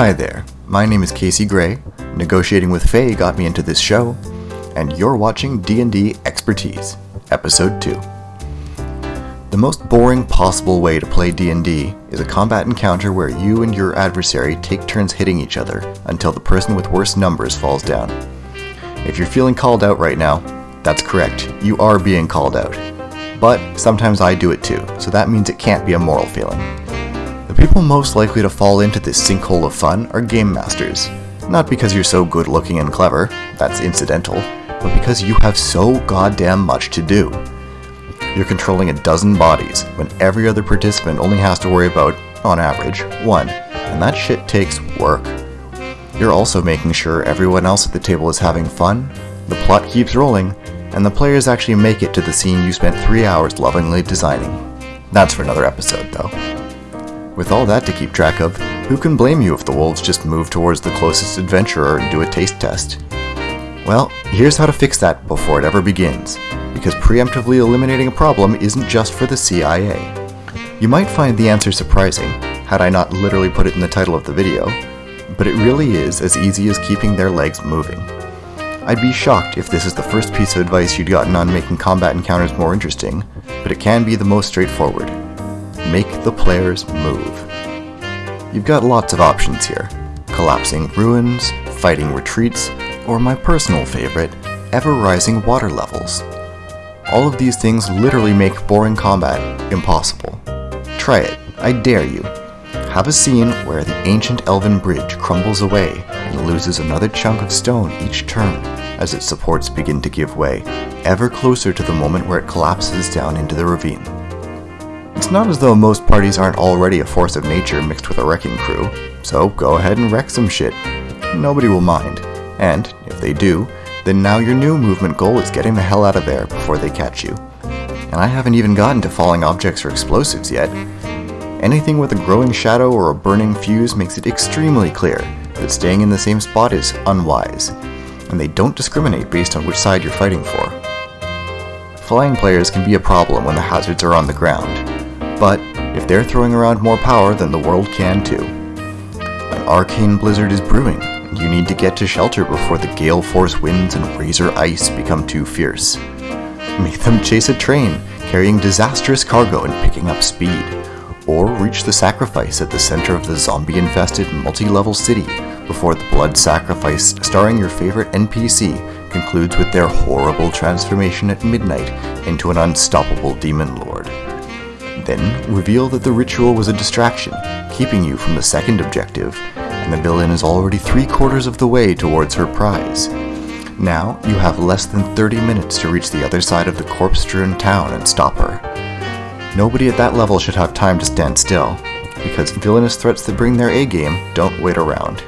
Hi there, my name is Casey Gray. Negotiating with Faye got me into this show, and you're watching D&D Expertise, Episode 2. The most boring possible way to play D&D is a combat encounter where you and your adversary take turns hitting each other until the person with worse numbers falls down. If you're feeling called out right now, that's correct, you are being called out. But sometimes I do it too, so that means it can't be a moral feeling. The people most likely to fall into this sinkhole of fun are game masters. Not because you're so good looking and clever, that's incidental, but because you have so goddamn much to do. You're controlling a dozen bodies when every other participant only has to worry about, on average, one, and that shit takes work. You're also making sure everyone else at the table is having fun, the plot keeps rolling, and the players actually make it to the scene you spent three hours lovingly designing. That's for another episode, though. With all that to keep track of, who can blame you if the wolves just move towards the closest adventurer and do a taste test? Well, here's how to fix that before it ever begins, because preemptively eliminating a problem isn't just for the CIA. You might find the answer surprising, had I not literally put it in the title of the video, but it really is as easy as keeping their legs moving. I'd be shocked if this is the first piece of advice you'd gotten on making combat encounters more interesting, but it can be the most straightforward. Make the players move. You've got lots of options here. Collapsing ruins, fighting retreats, or my personal favorite, ever-rising water levels. All of these things literally make boring combat impossible. Try it, I dare you. Have a scene where the ancient elven bridge crumbles away and loses another chunk of stone each turn as its supports begin to give way, ever closer to the moment where it collapses down into the ravine. It's not as though most parties aren't already a force of nature mixed with a wrecking crew, so go ahead and wreck some shit. Nobody will mind, and if they do, then now your new movement goal is getting the hell out of there before they catch you. And I haven't even gotten to falling objects or explosives yet. Anything with a growing shadow or a burning fuse makes it extremely clear that staying in the same spot is unwise, and they don't discriminate based on which side you're fighting for. Flying players can be a problem when the hazards are on the ground, but if they're throwing around more power, then the world can too. An arcane blizzard is brewing, and you need to get to shelter before the gale force winds and razor ice become too fierce. Make them chase a train, carrying disastrous cargo and picking up speed, or reach the sacrifice at the center of the zombie-infested multi-level city before the blood sacrifice starring your favorite NPC concludes with their horrible transformation at midnight into an unstoppable demon lord. Then reveal that the ritual was a distraction, keeping you from the second objective, and the villain is already three quarters of the way towards her prize. Now you have less than 30 minutes to reach the other side of the corpse-strewn town and stop her. Nobody at that level should have time to stand still, because villainous threats that bring their A-game don't wait around.